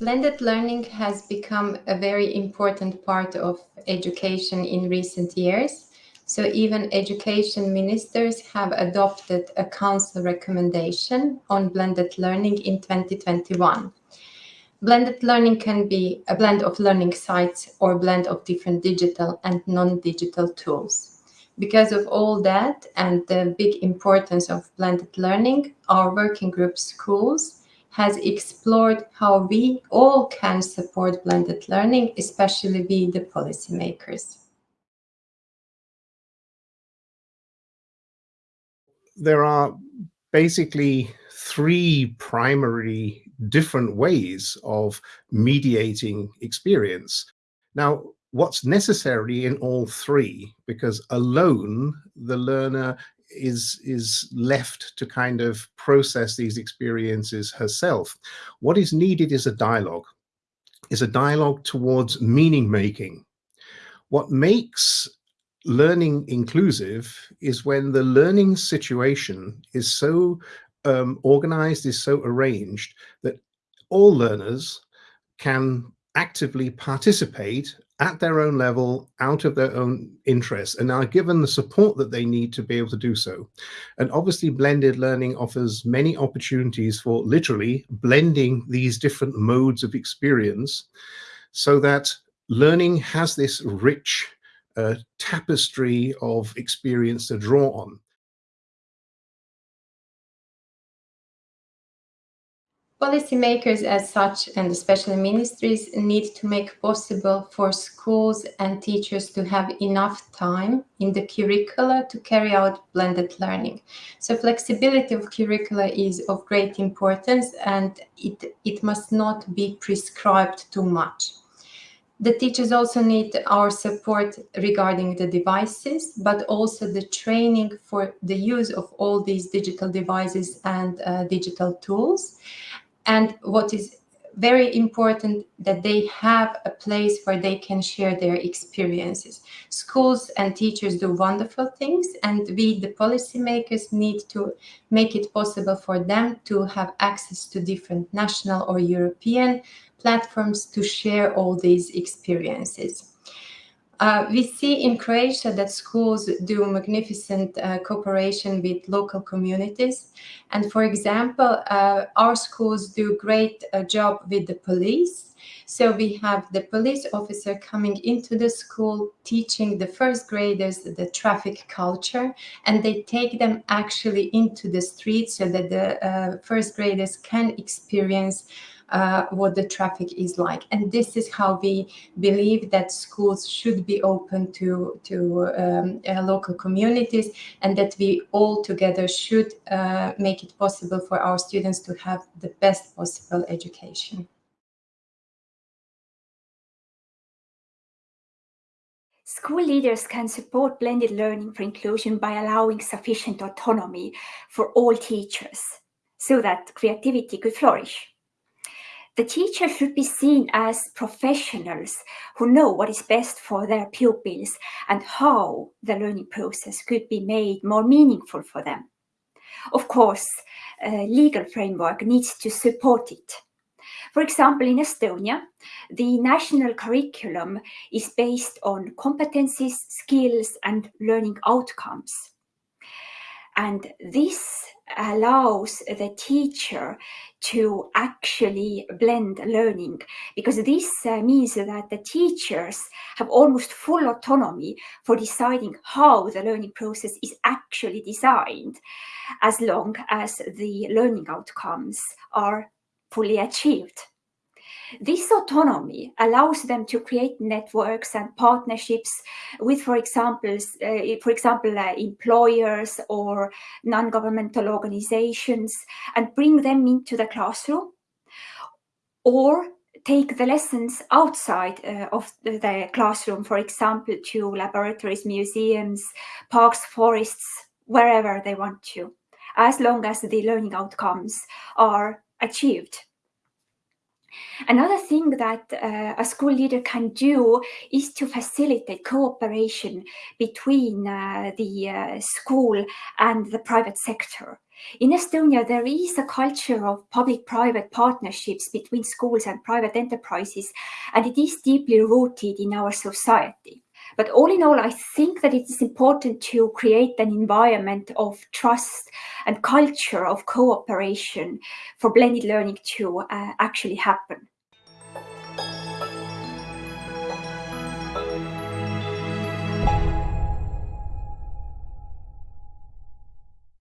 Blended learning has become a very important part of education in recent years. So even education ministers have adopted a council recommendation on blended learning in 2021. Blended learning can be a blend of learning sites or blend of different digital and non-digital tools. Because of all that and the big importance of blended learning, our working group schools has explored how we all can support blended learning, especially we, the policymakers. There are basically three primary different ways of mediating experience. Now, what's necessary in all three, because alone the learner is is left to kind of process these experiences herself. What is needed is a dialogue, is a dialogue towards meaning making. What makes learning inclusive is when the learning situation is so um, organized, is so arranged that all learners can actively participate at their own level, out of their own interests, and are given the support that they need to be able to do so. And obviously blended learning offers many opportunities for literally blending these different modes of experience so that learning has this rich uh, tapestry of experience to draw on. Policymakers as such, and especially ministries, need to make possible for schools and teachers to have enough time in the curricula to carry out blended learning. So flexibility of curricula is of great importance and it, it must not be prescribed too much. The teachers also need our support regarding the devices, but also the training for the use of all these digital devices and uh, digital tools. And what is very important that they have a place where they can share their experiences. Schools and teachers do wonderful things and we, the policymakers, need to make it possible for them to have access to different national or European platforms to share all these experiences. Uh, we see in Croatia that schools do magnificent uh, cooperation with local communities. And for example, uh, our schools do great uh, job with the police. So we have the police officer coming into the school, teaching the first graders the traffic culture, and they take them actually into the streets so that the uh, first graders can experience uh, what the traffic is like. And this is how we believe that schools should be open to, to um, uh, local communities and that we all together should uh, make it possible for our students to have the best possible education. School leaders can support blended learning for inclusion by allowing sufficient autonomy for all teachers so that creativity could flourish. The teacher should be seen as professionals who know what is best for their pupils and how the learning process could be made more meaningful for them. Of course, a legal framework needs to support it. For example, in Estonia, the national curriculum is based on competencies, skills and learning outcomes. And this allows the teacher to actually blend learning because this uh, means that the teachers have almost full autonomy for deciding how the learning process is actually designed as long as the learning outcomes are fully achieved. This autonomy allows them to create networks and partnerships with, for example, uh, for example, uh, employers or non-governmental organizations and bring them into the classroom or take the lessons outside uh, of the classroom, for example, to laboratories, museums, parks, forests, wherever they want to, as long as the learning outcomes are achieved. Another thing that uh, a school leader can do is to facilitate cooperation between uh, the uh, school and the private sector. In Estonia, there is a culture of public-private partnerships between schools and private enterprises, and it is deeply rooted in our society. But all in all, I think that it is important to create an environment of trust and culture of cooperation for blended learning to uh, actually happen.